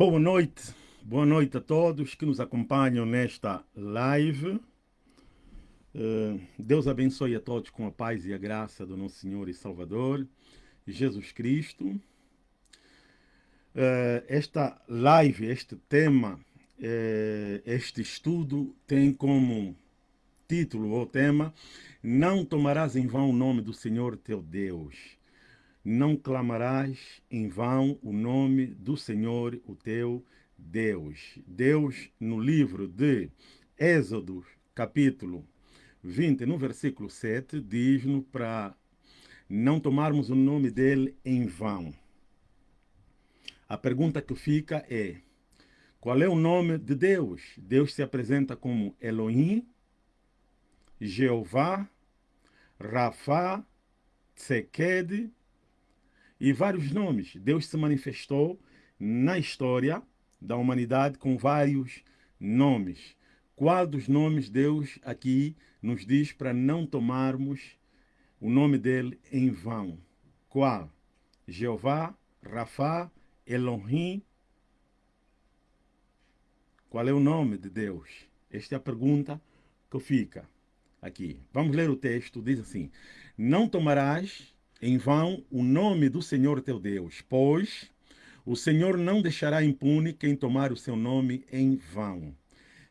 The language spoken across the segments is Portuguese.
Boa noite, boa noite a todos que nos acompanham nesta live. Uh, Deus abençoe a todos com a paz e a graça do nosso Senhor e Salvador, Jesus Cristo. Uh, esta live, este tema, uh, este estudo tem como título ou tema Não tomarás em vão o nome do Senhor teu Deus não clamarás em vão o nome do Senhor, o teu Deus. Deus, no livro de Êxodo, capítulo 20, no versículo 7, diz-nos para não tomarmos o nome dele em vão. A pergunta que fica é, qual é o nome de Deus? Deus se apresenta como Elohim, Jeová, Rafa, Tseked, e vários nomes. Deus se manifestou na história da humanidade com vários nomes. Qual dos nomes Deus aqui nos diz para não tomarmos o nome dele em vão? Qual? Jeová, Rafa, Elohim. Qual é o nome de Deus? Esta é a pergunta que fica aqui. Vamos ler o texto, diz assim, não tomarás em vão o nome do Senhor teu Deus, pois o Senhor não deixará impune quem tomar o seu nome em vão.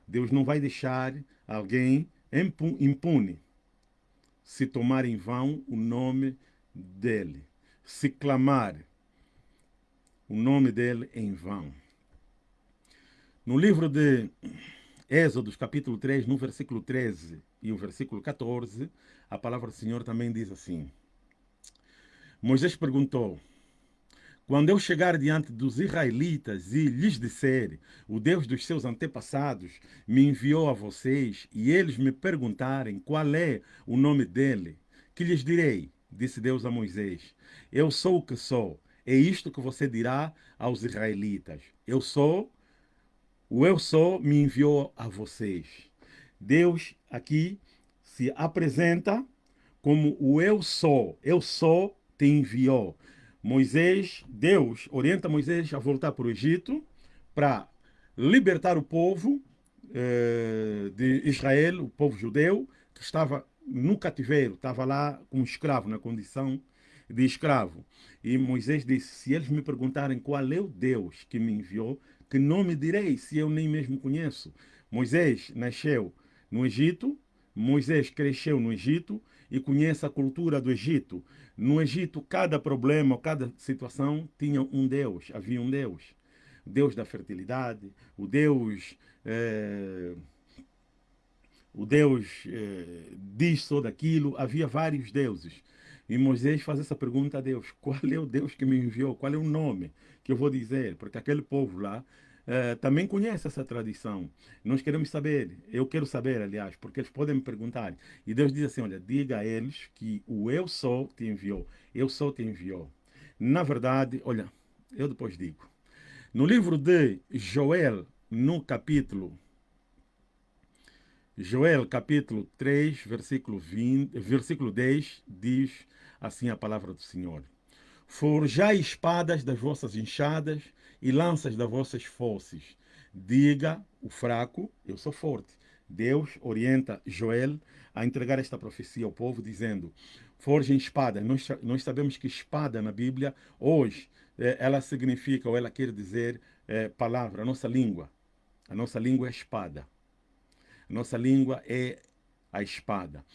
Deus não vai deixar alguém impune se tomar em vão o nome dele, se clamar o nome dele em vão. No livro de Êxodos, capítulo 3, no versículo 13 e o versículo 14, a palavra do Senhor também diz assim: Moisés perguntou, quando eu chegar diante dos israelitas e lhes disser, o Deus dos seus antepassados me enviou a vocês, e eles me perguntarem qual é o nome dele, que lhes direi? Disse Deus a Moisés, eu sou o que sou. É isto que você dirá aos israelitas. Eu sou, o eu sou me enviou a vocês. Deus aqui se apresenta como o eu sou. Eu sou te enviou. Moisés, Deus orienta Moisés a voltar para o Egito para libertar o povo eh, de Israel, o povo judeu, que estava no cativeiro, estava lá como escravo, na condição de escravo. E Moisés disse, se eles me perguntarem qual é o Deus que me enviou, que nome direi, se eu nem mesmo conheço? Moisés nasceu no Egito, Moisés cresceu no Egito e conhece a cultura do Egito. No Egito, cada problema, cada situação tinha um Deus, havia um Deus. Deus da fertilidade, o Deus... É, o Deus é, disso ou daquilo, havia vários deuses. E Moisés faz essa pergunta a Deus, qual é o Deus que me enviou? Qual é o nome que eu vou dizer? Porque aquele povo lá uh, também conhece essa tradição. Nós queremos saber, eu quero saber, aliás, porque eles podem me perguntar. E Deus diz assim, olha, diga a eles que o eu sou te enviou. Eu sou te enviou. Na verdade, olha, eu depois digo. No livro de Joel, no capítulo Joel capítulo 3, versículo, 20, versículo 10, diz assim a palavra do Senhor. Forjai espadas das vossas enxadas e lanças das vossas fosses. Diga o fraco, eu sou forte. Deus orienta Joel a entregar esta profecia ao povo, dizendo, forjem espada. Nós, nós sabemos que espada na Bíblia, hoje, é, ela significa, ou ela quer dizer, é, palavra, a nossa língua. A nossa língua é espada. A nossa língua é a espada.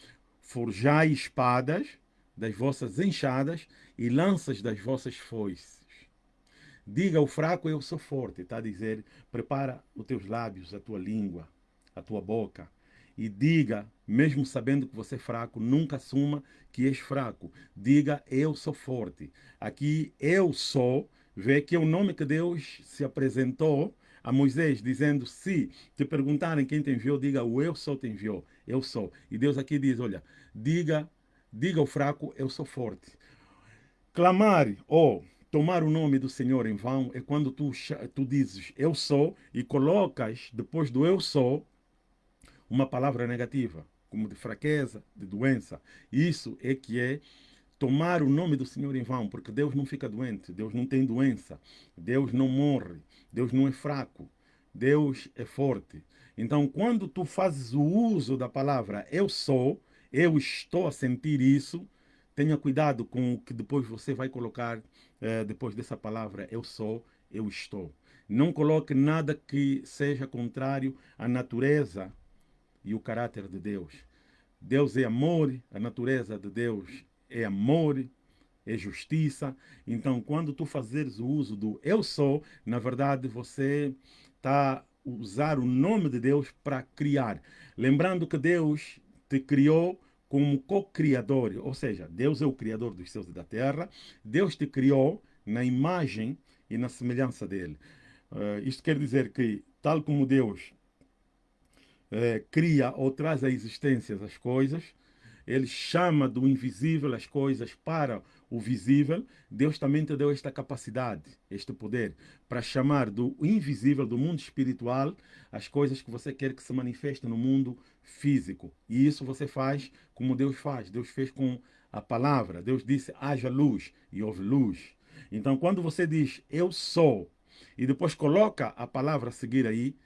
Forjai espadas das vossas enxadas e lanças das vossas foices. Diga ao fraco, eu sou forte. Está a dizer, prepara os teus lábios, a tua língua, a tua boca. E diga, mesmo sabendo que você é fraco, nunca assuma que és fraco. Diga, eu sou forte. Aqui, eu sou, vê que é o nome que Deus se apresentou a Moisés, dizendo, se te perguntarem quem te enviou, diga, o eu sou te enviou. Eu sou. E Deus aqui diz, olha, diga, diga ao fraco, eu sou forte. Clamar ou tomar o nome do Senhor em vão é quando tu, tu dizes eu sou e colocas depois do eu sou uma palavra negativa, como de fraqueza, de doença. Isso é que é tomar o nome do Senhor em vão, porque Deus não fica doente, Deus não tem doença, Deus não morre, Deus não é fraco. Deus é forte. Então, quando tu fazes o uso da palavra eu sou, eu estou a sentir isso, tenha cuidado com o que depois você vai colocar eh, depois dessa palavra eu sou, eu estou. Não coloque nada que seja contrário à natureza e o caráter de Deus. Deus é amor, a natureza de Deus é amor, é justiça. Então, quando tu fazeres o uso do eu sou, na verdade você está usar o nome de Deus para criar. Lembrando que Deus te criou como co-criador, ou seja, Deus é o criador dos céus e da terra, Deus te criou na imagem e na semelhança dele. Uh, isto quer dizer que, tal como Deus uh, cria ou traz à existência as coisas, ele chama do invisível as coisas para o visível, Deus também te deu esta capacidade, este poder, para chamar do invisível, do mundo espiritual, as coisas que você quer que se manifestem no mundo físico. E isso você faz como Deus faz. Deus fez com a palavra. Deus disse, haja luz, e houve luz. Então, quando você diz, eu sou, e depois coloca a palavra a seguir aí,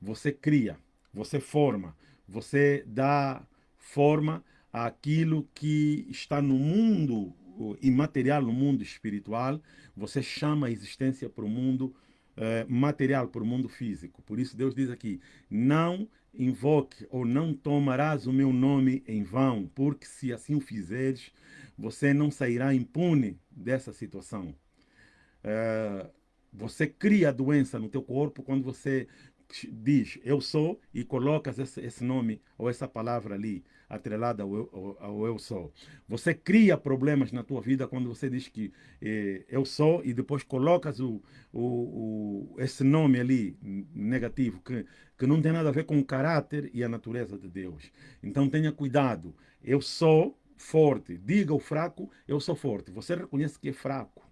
você cria, você forma, você dá forma àquilo que está no mundo imaterial, no mundo espiritual, você chama a existência para o mundo eh, material, para o mundo físico. Por isso Deus diz aqui, não invoque ou não tomarás o meu nome em vão, porque se assim o fizeres, você não sairá impune dessa situação. Eh, você cria doença no teu corpo quando você diz eu sou e colocas esse, esse nome ou essa palavra ali atrelada ao, ao, ao, eu sou. Você cria problemas na tua vida quando você diz que eh, eu sou e depois colocas o, o, o, esse nome ali negativo que, que não tem nada a ver com o caráter e a natureza de Deus. Então tenha cuidado. Eu sou forte. Diga ao fraco, eu sou forte. Você reconhece que é fraco.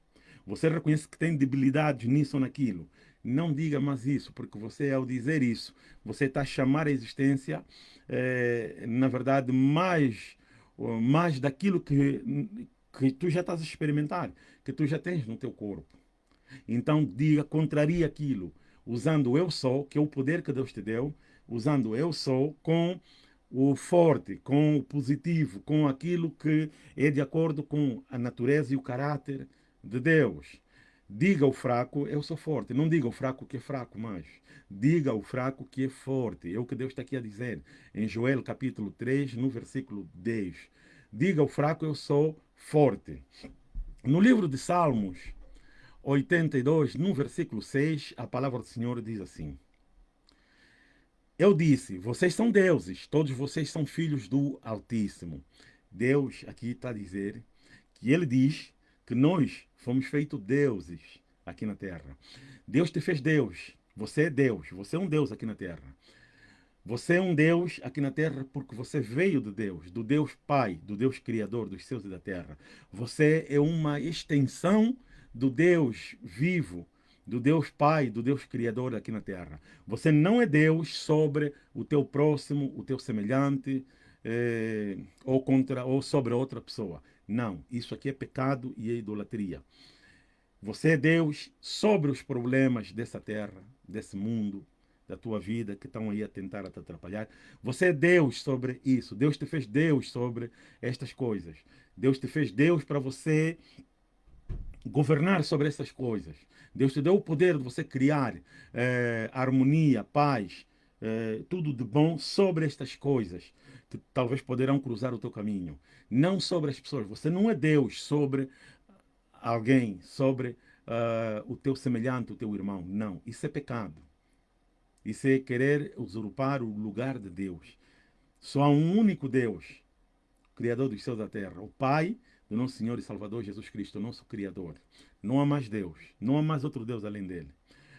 Você reconhece que tem debilidades nisso ou naquilo. Não diga mais isso, porque você, ao dizer isso, você está a chamar a existência, é, na verdade, mais, mais daquilo que, que tu já estás a experimentar, que tu já tens no teu corpo. Então, diga, contraria aquilo, usando eu sou, que é o poder que Deus te deu, usando eu sou com o forte, com o positivo, com aquilo que é de acordo com a natureza e o caráter de Deus. Diga ao fraco, eu sou forte. Não diga ao fraco que é fraco mais. Diga ao fraco que é forte. É o que Deus está aqui a dizer. Em Joel capítulo 3, no versículo 10. Diga ao fraco, eu sou forte. No livro de Salmos 82, no versículo 6, a palavra do Senhor diz assim. Eu disse, vocês são deuses, todos vocês são filhos do Altíssimo. Deus aqui está a dizer que ele diz que nós fomos feitos deuses aqui na terra. Deus te fez Deus. Você é Deus. Você é um Deus aqui na terra. Você é um Deus aqui na terra porque você veio de Deus, do Deus Pai, do Deus Criador dos céus e da terra. Você é uma extensão do Deus vivo, do Deus Pai, do Deus Criador aqui na terra. Você não é Deus sobre o teu próximo, o teu semelhante, eh, ou, contra, ou sobre outra pessoa. Não, isso aqui é pecado e é idolatria. Você é Deus sobre os problemas dessa terra, desse mundo, da tua vida, que estão aí a tentar te atrapalhar. Você é Deus sobre isso. Deus te fez Deus sobre estas coisas. Deus te fez Deus para você governar sobre essas coisas. Deus te deu o poder de você criar eh, harmonia, paz, eh, tudo de bom sobre estas coisas talvez poderão cruzar o teu caminho. Não sobre as pessoas. Você não é Deus sobre alguém, sobre uh, o teu semelhante, o teu irmão. Não. Isso é pecado. Isso é querer usurpar o lugar de Deus. Só há um único Deus, Criador dos céus e da terra, o Pai do nosso Senhor e Salvador Jesus Cristo, nosso Criador. Não há mais Deus. Não há mais outro Deus além dele.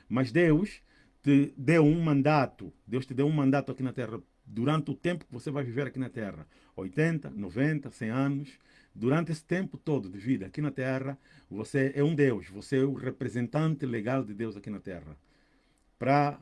Mas Deus te deu um mandato. Deus te deu um mandato aqui na terra durante o tempo que você vai viver aqui na Terra, 80, 90, 100 anos, durante esse tempo todo de vida aqui na Terra, você é um Deus, você é o representante legal de Deus aqui na Terra, para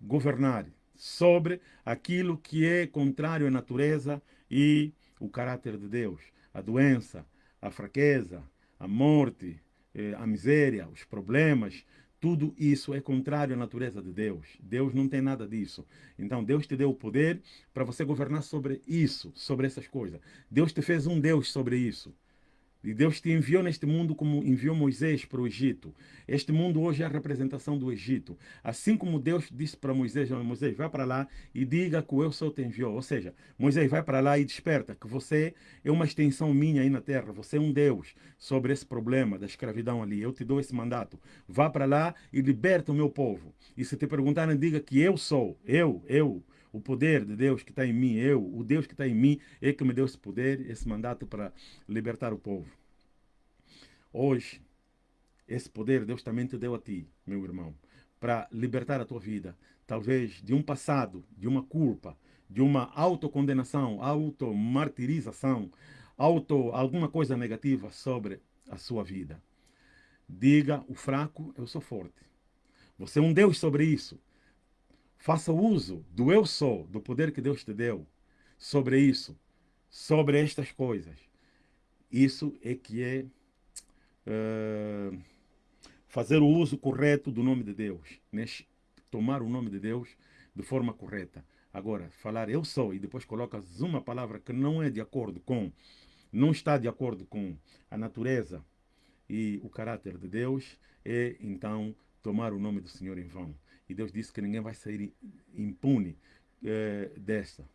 governar sobre aquilo que é contrário à natureza e o caráter de Deus, a doença, a fraqueza, a morte, eh, a miséria, os problemas, tudo isso é contrário à natureza de Deus. Deus não tem nada disso. Então, Deus te deu o poder para você governar sobre isso, sobre essas coisas. Deus te fez um Deus sobre isso. E Deus te enviou neste mundo como enviou Moisés para o Egito. Este mundo hoje é a representação do Egito. Assim como Deus disse para Moisés, Moisés, vai para lá e diga que eu sou te enviou. Ou seja, Moisés vai para lá e desperta que você é uma extensão minha aí na terra. Você é um Deus sobre esse problema da escravidão ali. Eu te dou esse mandato. Vá para lá e liberta o meu povo. E se te perguntarem, diga que eu sou. Eu, eu, o poder de Deus que está em mim, eu, o Deus que está em mim, é que me deu esse poder, esse mandato para libertar o povo. Hoje, esse poder Deus também te deu a ti, meu irmão, para libertar a tua vida, talvez de um passado, de uma culpa, de uma autocondenação, automartirização, auto alguma coisa negativa sobre a sua vida. Diga o fraco, eu sou forte. Você é um Deus sobre isso. Faça uso do eu sou, do poder que Deus te deu, sobre isso, sobre estas coisas. Isso é que é uh, fazer o uso correto do nome de Deus, né? tomar o nome de Deus de forma correta. Agora, falar eu sou e depois colocas uma palavra que não é de acordo com, não está de acordo com a natureza e o caráter de Deus, é então tomar o nome do Senhor em vão. E Deus disse que ninguém vai sair impune é, dessa.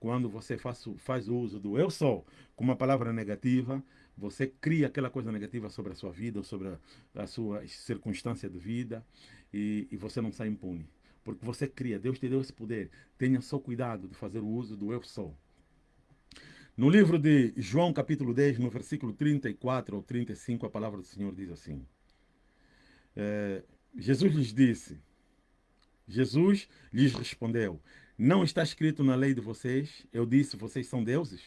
Quando você faz, faz uso do eu sou com uma palavra negativa, você cria aquela coisa negativa sobre a sua vida, sobre a, a sua circunstância de vida, e, e você não sai impune. Porque você cria, Deus te deu esse poder. Tenha só cuidado de fazer o uso do eu sou. No livro de João, capítulo 10, no versículo 34 ou 35, a palavra do Senhor diz assim: é, Jesus lhes disse, Jesus lhes respondeu: Não está escrito na lei de vocês, eu disse, vocês são deuses?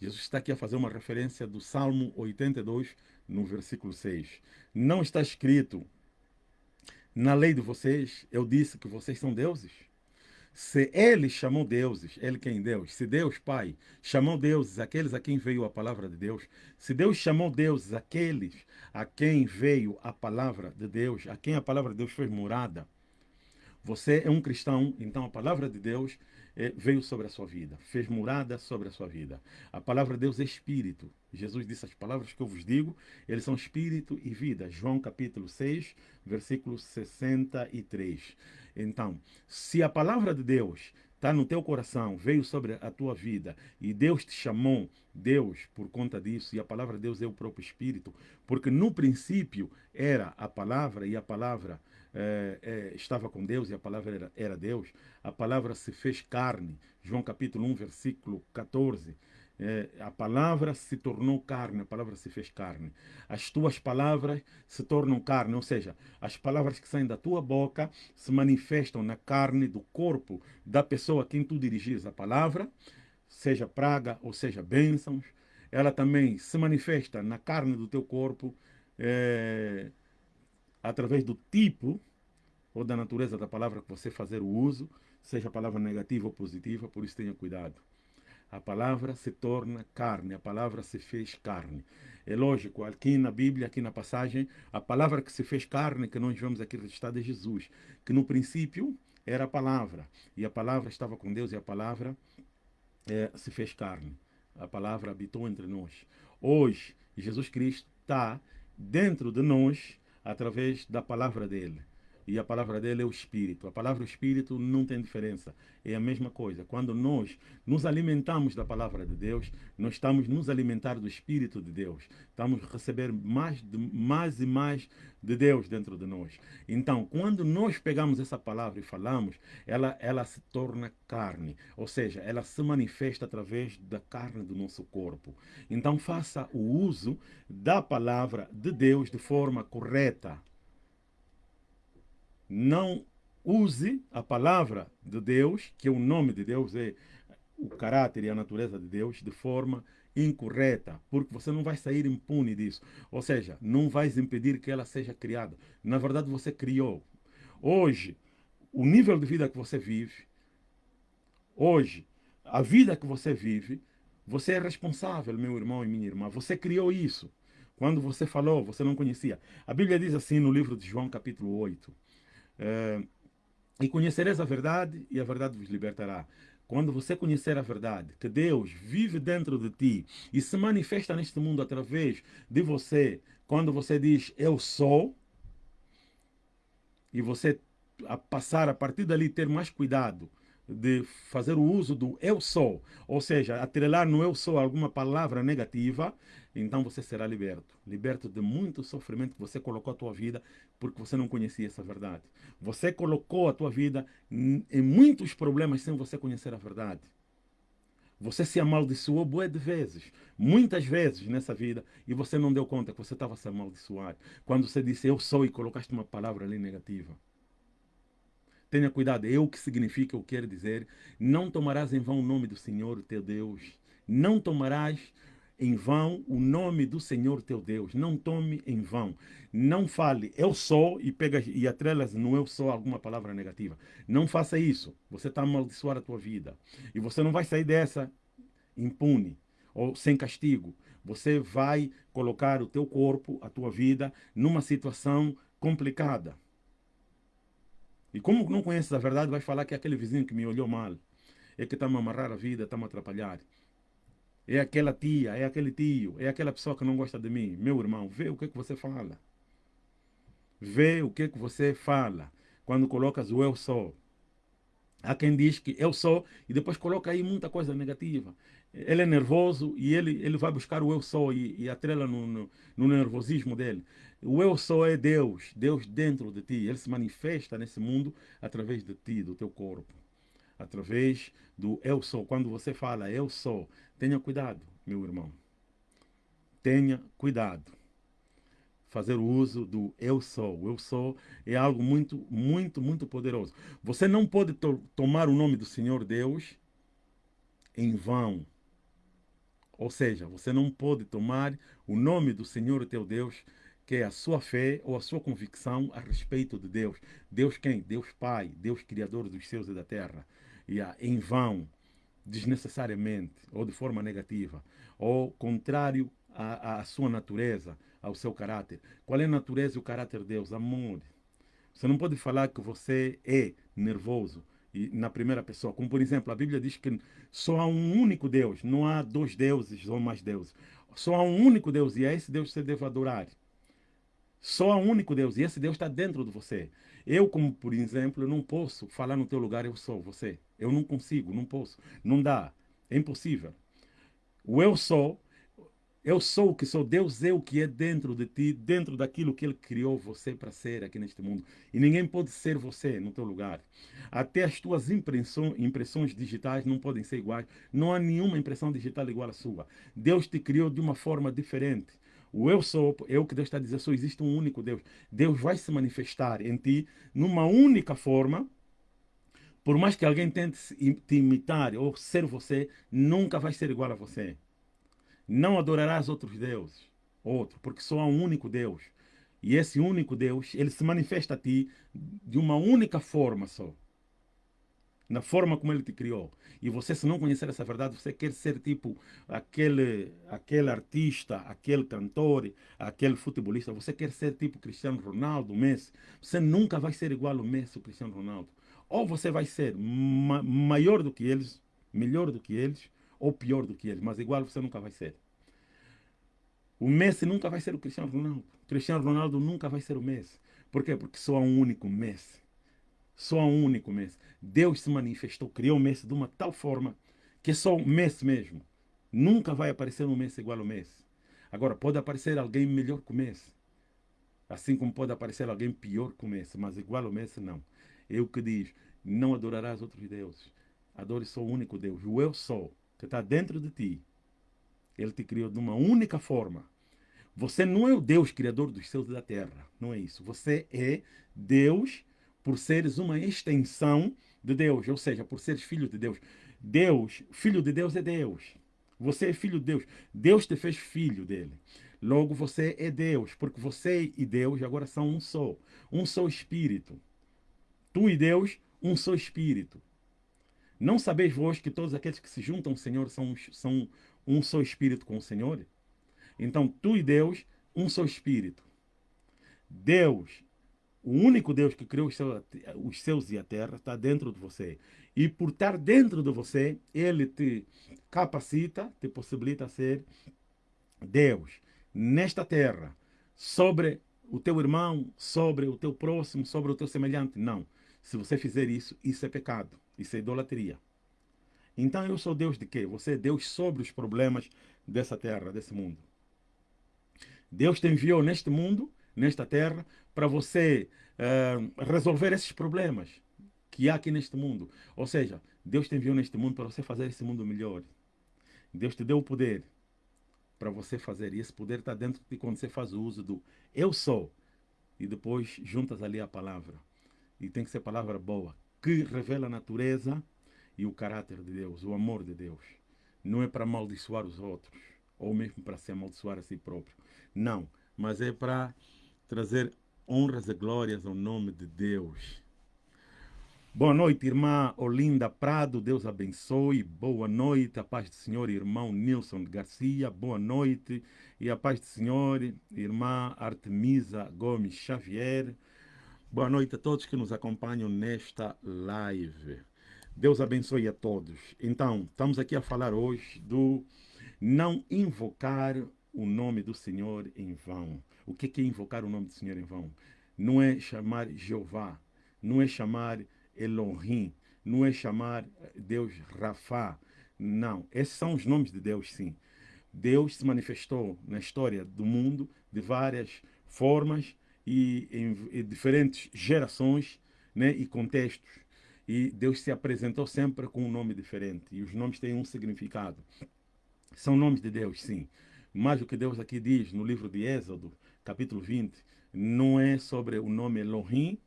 Jesus está aqui a fazer uma referência do Salmo 82, no versículo 6. Não está escrito na lei de vocês, eu disse que vocês são deuses? Se ele chamou deuses, ele quem Deus, se Deus Pai chamou deuses aqueles a quem veio a palavra de Deus, se Deus chamou deuses aqueles a quem veio a palavra de Deus, a quem a palavra de Deus foi morada, você é um cristão, então a palavra de Deus é, veio sobre a sua vida, fez morada sobre a sua vida. A palavra de Deus é espírito. Jesus disse as palavras que eu vos digo, eles são espírito e vida. João capítulo 6, versículo 63. Então, se a palavra de Deus está no teu coração, veio sobre a tua vida e Deus te chamou, Deus, por conta disso, e a palavra de Deus é o próprio Espírito, porque no princípio era a palavra e a palavra é, é, estava com Deus e a palavra era, era Deus, a palavra se fez carne. João capítulo 1, versículo 14. É, a palavra se tornou carne, a palavra se fez carne. As tuas palavras se tornam carne, ou seja, as palavras que saem da tua boca se manifestam na carne do corpo da pessoa a quem tu dirigires a palavra, seja praga ou seja bênçãos. Ela também se manifesta na carne do teu corpo, é, através do tipo ou da natureza da palavra que você fazer o uso, seja a palavra negativa ou positiva, por isso tenha cuidado. A palavra se torna carne, a palavra se fez carne. É lógico, aqui na Bíblia, aqui na passagem, a palavra que se fez carne, que nós vemos aqui registrada é Jesus, que no princípio era a palavra, e a palavra estava com Deus, e a palavra é, se fez carne. A palavra habitou entre nós. Hoje, Jesus Cristo está dentro de nós, através da palavra dele. E a palavra dele é o Espírito. A palavra Espírito não tem diferença. É a mesma coisa. Quando nós nos alimentamos da palavra de Deus, nós estamos nos alimentar do Espírito de Deus. Estamos a receber mais, de, mais e mais de Deus dentro de nós. Então, quando nós pegamos essa palavra e falamos, ela, ela se torna carne. Ou seja, ela se manifesta através da carne do nosso corpo. Então, faça o uso da palavra de Deus de forma correta não use a palavra de Deus, que é o nome de Deus, é o caráter e a natureza de Deus, de forma incorreta, porque você não vai sair impune disso. Ou seja, não vais impedir que ela seja criada. Na verdade, você criou. Hoje, o nível de vida que você vive, hoje, a vida que você vive, você é responsável, meu irmão e minha irmã. Você criou isso. Quando você falou, você não conhecia. A Bíblia diz assim no livro de João, capítulo 8. É, e conhecereis a verdade, e a verdade vos libertará. Quando você conhecer a verdade, que Deus vive dentro de ti e se manifesta neste mundo através de você, quando você diz eu sou, e você a passar a partir dali ter mais cuidado de fazer o uso do eu sou, ou seja, atrelar no eu sou alguma palavra negativa, então você será liberto. Liberto de muito sofrimento que você colocou a tua vida porque você não conhecia essa verdade. Você colocou a tua vida em muitos problemas sem você conhecer a verdade. Você se amaldiçoou boas de vezes, muitas vezes nessa vida, e você não deu conta que você estava se amaldiçoar. Quando você disse eu sou e colocaste uma palavra ali negativa. Tenha cuidado, é o que significa, o que quer dizer. Não tomarás em vão o nome do Senhor teu Deus. Não tomarás em vão o nome do Senhor teu Deus. Não tome em vão. Não fale eu sou e pega e atrelas no eu sou alguma palavra negativa. Não faça isso. Você está amaldiçoar a tua vida. E você não vai sair dessa impune ou sem castigo. Você vai colocar o teu corpo, a tua vida, numa situação complicada. E como não conheces a verdade, vai falar que é aquele vizinho que me olhou mal. É que está me amarrar a vida, está me atrapalhar. É aquela tia, é aquele tio, é aquela pessoa que não gosta de mim. Meu irmão, vê o que, é que você fala. Vê o que, é que você fala quando colocas o eu sou. Há quem diz que eu sou e depois coloca aí muita coisa negativa. Ele é nervoso e ele, ele vai buscar o eu sou e, e atrela no, no, no nervosismo dele. O eu sou é Deus, Deus dentro de ti. Ele se manifesta nesse mundo através de ti, do teu corpo. Através do eu sou. Quando você fala eu sou, tenha cuidado, meu irmão. Tenha cuidado. Fazer o uso do eu sou. Eu sou é algo muito, muito, muito poderoso. Você não pode to tomar o nome do Senhor Deus em vão. Ou seja, você não pode tomar o nome do Senhor teu Deus que é a sua fé ou a sua convicção a respeito de Deus. Deus quem? Deus Pai, Deus Criador dos céus e da terra. E em vão, desnecessariamente, ou de forma negativa, ou contrário à, à sua natureza, ao seu caráter. Qual é a natureza e o caráter de Deus? Amor. Você não pode falar que você é nervoso e na primeira pessoa. Como, por exemplo, a Bíblia diz que só há um único Deus, não há dois deuses ou mais deuses. Só há um único Deus e é esse Deus que você deve adorar. Só há um único Deus e esse Deus está dentro de você. Eu, como por exemplo, não posso falar no teu lugar, eu sou você. Eu não consigo, não posso, não dá, é impossível. O eu sou, eu sou o que sou, Deus é o que é dentro de ti, dentro daquilo que Ele criou você para ser aqui neste mundo. E ninguém pode ser você no teu lugar. Até as tuas impressões, impressões digitais não podem ser iguais. Não há nenhuma impressão digital igual à sua. Deus te criou de uma forma diferente. O eu sou, é o que Deus está dizendo, só existe um único Deus. Deus vai se manifestar em ti numa única forma. Por mais que alguém tente te imitar ou ser você, nunca vai ser igual a você. Não adorarás outros deuses, outro, porque só há um único Deus. E esse único Deus, ele se manifesta a ti de uma única forma só na forma como ele te criou. E você, se não conhecer essa verdade, você quer ser tipo aquele, aquele artista, aquele cantor, aquele futebolista, você quer ser tipo Cristiano Ronaldo, Messi. Você nunca vai ser igual ao Messi, ou Cristiano Ronaldo. Ou você vai ser ma maior do que eles, melhor do que eles, ou pior do que eles, mas igual você nunca vai ser. O Messi nunca vai ser o Cristiano Ronaldo. O Cristiano Ronaldo nunca vai ser o Messi. Por quê? Porque só há um único Messi. Só há um único Messi. Deus se manifestou, criou o Messi de uma tal forma que é só o Messi mesmo. Nunca vai aparecer um Messi igual ao Messi. Agora, pode aparecer alguém melhor que o Messi. Assim como pode aparecer alguém pior que o Messi, mas igual ao Messi, não. É o que diz, não adorarás outros deuses. Adore só o único Deus, o eu sou, que está dentro de ti. Ele te criou de uma única forma. Você não é o Deus criador dos céus e da terra. Não é isso. Você é Deus por seres uma extensão de Deus, ou seja, por seres filhos de Deus. Deus, filho de Deus é Deus. Você é filho de Deus. Deus te fez filho dele. Logo, você é Deus, porque você e Deus agora são um só. Um só espírito. Tu e Deus, um só espírito. Não sabeis vós que todos aqueles que se juntam ao Senhor são, são um só espírito com o Senhor? Então, tu e Deus, um só Espírito. Deus, o único Deus que criou os céus e a terra, está dentro de você. E por estar dentro de você, Ele te capacita, te possibilita ser Deus nesta terra, sobre o teu irmão, sobre o teu próximo, sobre o teu semelhante. Não. Se você fizer isso, isso é pecado. Isso é idolatria. Então eu sou Deus de quê? Você é Deus sobre os problemas dessa terra, desse mundo. Deus te enviou neste mundo, nesta terra, para você uh, resolver esses problemas que há aqui neste mundo. Ou seja, Deus te enviou neste mundo para você fazer esse mundo melhor. Deus te deu o poder para você fazer. E esse poder está dentro de quando você faz o uso do eu sou. E depois juntas ali a palavra. E tem que ser palavra boa, que revela a natureza e o caráter de Deus, o amor de Deus. Não é para amaldiçoar os outros, ou mesmo para se amaldiçoar a si próprio. Não, mas é para trazer honras e glórias ao nome de Deus. Boa noite, irmã Olinda Prado, Deus abençoe. Boa noite, a paz do Senhor, irmão Nilson Garcia. Boa noite e a paz do Senhor, irmã Artemisa Gomes Xavier. Boa noite a todos que nos acompanham nesta live. Deus abençoe a todos. Então, estamos aqui a falar hoje do não invocar o nome do Senhor em vão. O que é invocar o nome do Senhor em vão? Não é chamar Jeová, não é chamar Elohim, não é chamar Deus Rafá. Não, esses são os nomes de Deus, sim. Deus se manifestou na história do mundo de várias formas e em, diferentes gerações né, e contextos. E Deus se apresentou sempre com um nome diferente. E os nomes têm um significado. São nomes de Deus, sim. Mas o que Deus aqui diz no livro de Êxodo, capítulo 20, não é sobre o nome Elohim,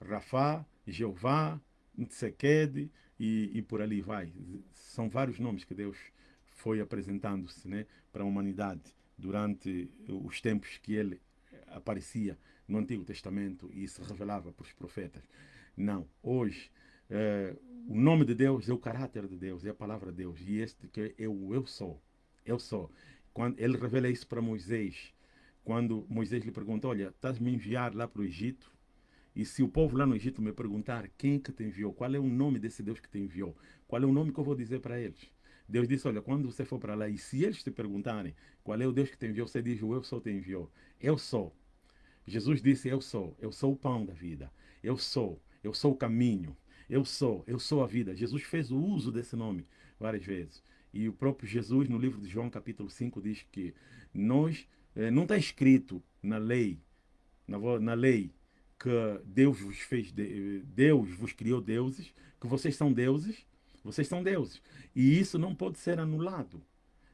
Rafá, Jeová, Tsequed e, e por ali vai. São vários nomes que Deus foi apresentando-se né, para a humanidade durante os tempos que ele aparecia no Antigo Testamento e se revelava para os profetas. Não, hoje é, o nome de Deus é o caráter de Deus, é a palavra de Deus. E este que é o eu sou. Eu sou. Quando ele revela isso para Moisés, quando Moisés lhe pergunta, olha, estás me enviar lá para o Egito? E se o povo lá no Egito me perguntar quem que te enviou, qual é o nome desse Deus que te enviou, qual é o nome que eu vou dizer para eles? Deus disse, olha, quando você for para lá, e se eles te perguntarem qual é o Deus que te enviou, você diz, o eu sou te enviou. Eu sou. Jesus disse, eu sou. Eu sou o pão da vida. Eu sou. Eu sou o caminho. Eu sou. Eu sou a vida. Jesus fez o uso desse nome várias vezes. E o próprio Jesus, no livro de João, capítulo 5, diz que nós, eh, não está escrito na lei, na, na lei, que Deus vos fez, Deus vos criou deuses, que vocês são deuses, vocês são deuses. E isso não pode ser anulado.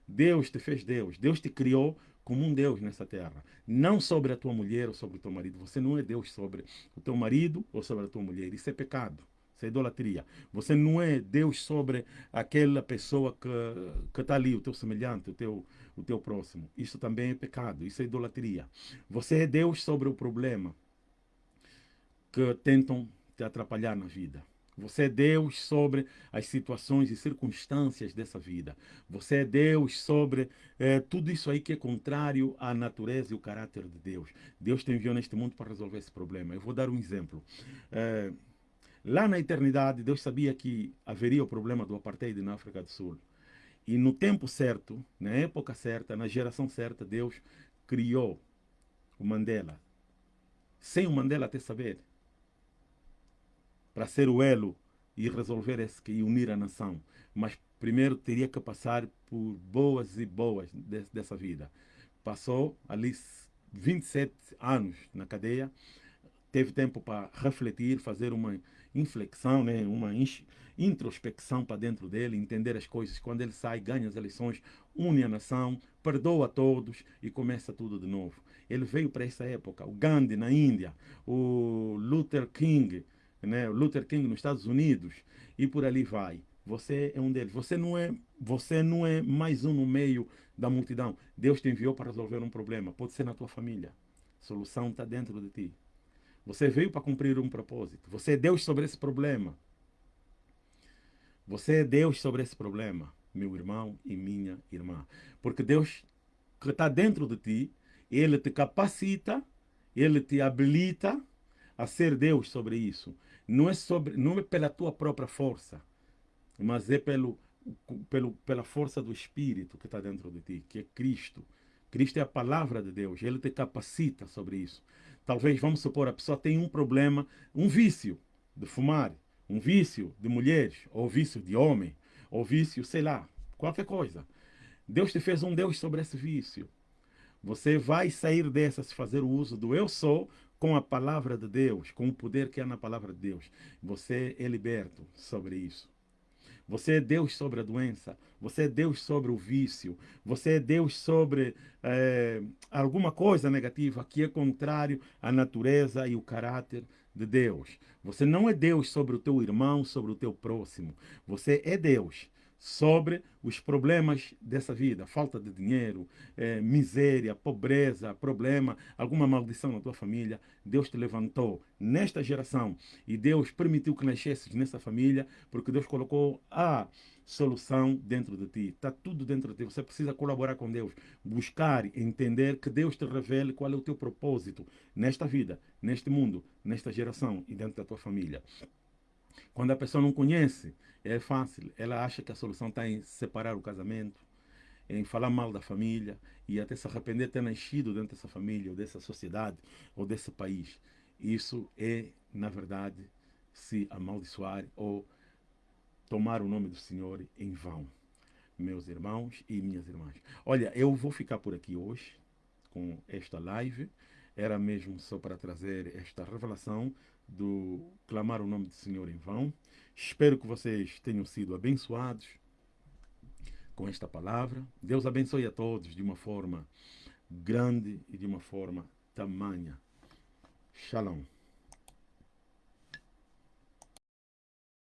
Deus te fez Deus, Deus te criou como um Deus nessa terra. Não sobre a tua mulher ou sobre o teu marido. Você não é Deus sobre o teu marido ou sobre a tua mulher. Isso é pecado. Isso é idolatria. Você não é Deus sobre aquela pessoa que está ali, o teu semelhante, o teu, o teu próximo. Isso também é pecado. Isso é idolatria. Você é Deus sobre o problema que tentam te atrapalhar na vida. Você é Deus sobre as situações e circunstâncias dessa vida. Você é Deus sobre é, tudo isso aí que é contrário à natureza e o caráter de Deus. Deus te enviou neste mundo para resolver esse problema. Eu vou dar um exemplo. É, lá na eternidade, Deus sabia que haveria o problema do apartheid na África do Sul. E no tempo certo, na época certa, na geração certa, Deus criou o Mandela. Sem o Mandela até saber para ser o elo e resolver esse e unir a nação. Mas primeiro teria que passar por boas e boas de, dessa vida. Passou ali 27 anos na cadeia, teve tempo para refletir, fazer uma inflexão, né, uma introspecção para dentro dele, entender as coisas. Quando ele sai, ganha as eleições, une a nação, perdoa a todos e começa tudo de novo. Ele veio para essa época. O Gandhi na Índia, o Luther King né? Luther King nos Estados Unidos e por ali vai. Você é um deles. Você não é, você não é mais um no meio da multidão. Deus te enviou para resolver um problema. Pode ser na tua família. A solução está dentro de ti. Você veio para cumprir um propósito. Você é Deus sobre esse problema. Você é Deus sobre esse problema, meu irmão e minha irmã. Porque Deus que está dentro de ti Ele te capacita, ele te habilita a ser Deus sobre isso. Não é, sobre, não é pela tua própria força, mas é pelo, pelo, pela força do Espírito que está dentro de ti, que é Cristo. Cristo é a palavra de Deus, ele te capacita sobre isso. Talvez, vamos supor, a pessoa tem um problema, um vício de fumar, um vício de mulheres, ou vício de homem, ou vício, sei lá, qualquer coisa. Deus te fez um Deus sobre esse vício. Você vai sair dessa se fazer o uso do eu sou com a palavra de Deus, com o poder que há na palavra de Deus. Você é liberto sobre isso. Você é Deus sobre a doença. Você é Deus sobre o vício. Você é Deus sobre é, alguma coisa negativa que é contrário à natureza e o caráter de Deus. Você não é Deus sobre o teu irmão, sobre o teu próximo. Você é Deus sobre os problemas dessa vida, falta de dinheiro, é, miséria, pobreza, problema, alguma maldição na tua família, Deus te levantou nesta geração e Deus permitiu que nascesses nessa família, porque Deus colocou a solução dentro de ti. Está tudo dentro de ti. Você precisa colaborar com Deus, buscar, entender que Deus te revele qual é o teu propósito nesta vida, neste mundo, nesta geração e dentro da tua família. Quando a pessoa não conhece, é fácil. Ela acha que a solução está em separar o casamento, em falar mal da família e até se arrepender de ter nascido dentro dessa família, ou dessa sociedade, ou desse país. Isso é, na verdade, se amaldiçoar ou tomar o nome do Senhor em vão. Meus irmãos e minhas irmãs. Olha, eu vou ficar por aqui hoje com esta live. Era mesmo só para trazer esta revelação do clamar o nome do Senhor em vão. Espero que vocês tenham sido abençoados com esta palavra. Deus abençoe a todos de uma forma grande e de uma forma tamanha. Shalom.